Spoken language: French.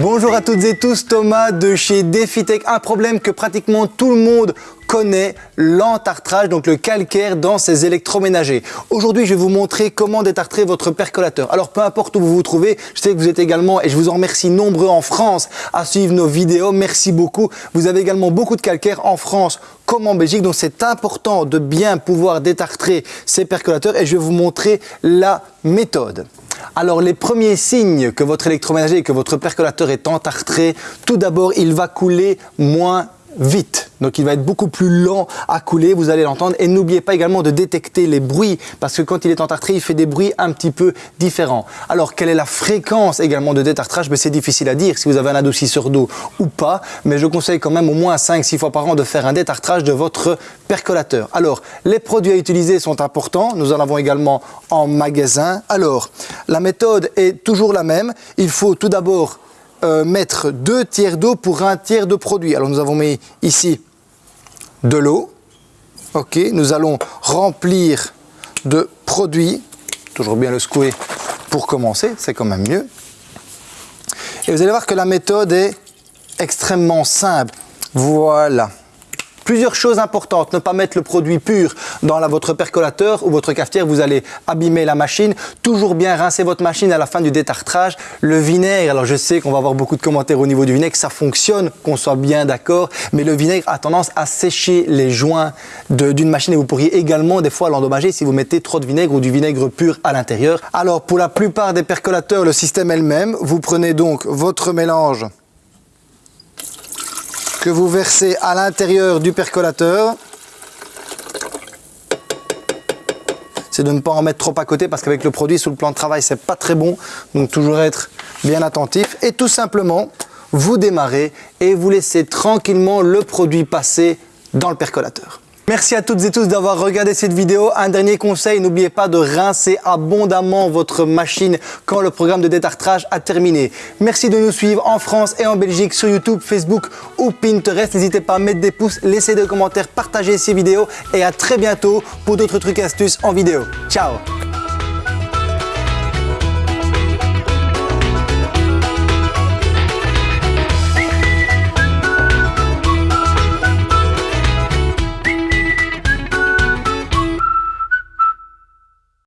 Bonjour à toutes et tous, Thomas de chez DefiTech. Un problème que pratiquement tout le monde connaît, l'entartrage, donc le calcaire dans ses électroménagers. Aujourd'hui, je vais vous montrer comment détartrer votre percolateur. Alors, peu importe où vous vous trouvez, je sais que vous êtes également, et je vous en remercie nombreux en France à suivre nos vidéos. Merci beaucoup. Vous avez également beaucoup de calcaire en France comme en Belgique, donc c'est important de bien pouvoir détartrer ces percolateurs et je vais vous montrer la méthode. Alors les premiers signes que votre électroménager et que votre percolateur est entartré, tout d'abord il va couler moins vite. Donc il va être beaucoup plus lent à couler, vous allez l'entendre. Et n'oubliez pas également de détecter les bruits, parce que quand il est entartré, il fait des bruits un petit peu différents. Alors quelle est la fréquence également de détartrage? Ben, C'est difficile à dire si vous avez un adoucisseur d'eau ou pas, mais je conseille quand même au moins 5-6 fois par an de faire un détartrage de votre percolateur. Alors les produits à utiliser sont importants, nous en avons également en magasin. Alors la méthode est toujours la même, il faut tout d'abord euh, mettre deux tiers d'eau pour un tiers de produit. Alors nous avons mis ici de l'eau. Ok, nous allons remplir de produit. Toujours bien le secouer pour commencer, c'est quand même mieux. Et vous allez voir que la méthode est extrêmement simple. Voilà. Plusieurs choses importantes, ne pas mettre le produit pur dans votre percolateur ou votre cafetière, vous allez abîmer la machine. Toujours bien rincer votre machine à la fin du détartrage. Le vinaigre, alors je sais qu'on va avoir beaucoup de commentaires au niveau du vinaigre, ça fonctionne, qu'on soit bien d'accord, mais le vinaigre a tendance à sécher les joints d'une machine et vous pourriez également des fois l'endommager si vous mettez trop de vinaigre ou du vinaigre pur à l'intérieur. Alors pour la plupart des percolateurs, le système est le même. Vous prenez donc votre mélange que vous versez à l'intérieur du percolateur. C'est de ne pas en mettre trop à côté parce qu'avec le produit sous le plan de travail, c'est pas très bon. Donc toujours être bien attentif et tout simplement vous démarrez et vous laissez tranquillement le produit passer dans le percolateur. Merci à toutes et tous d'avoir regardé cette vidéo. Un dernier conseil, n'oubliez pas de rincer abondamment votre machine quand le programme de détartrage a terminé. Merci de nous suivre en France et en Belgique sur YouTube, Facebook ou Pinterest. N'hésitez pas à mettre des pouces, laisser des commentaires, partager ces vidéos et à très bientôt pour d'autres trucs et astuces en vidéo. Ciao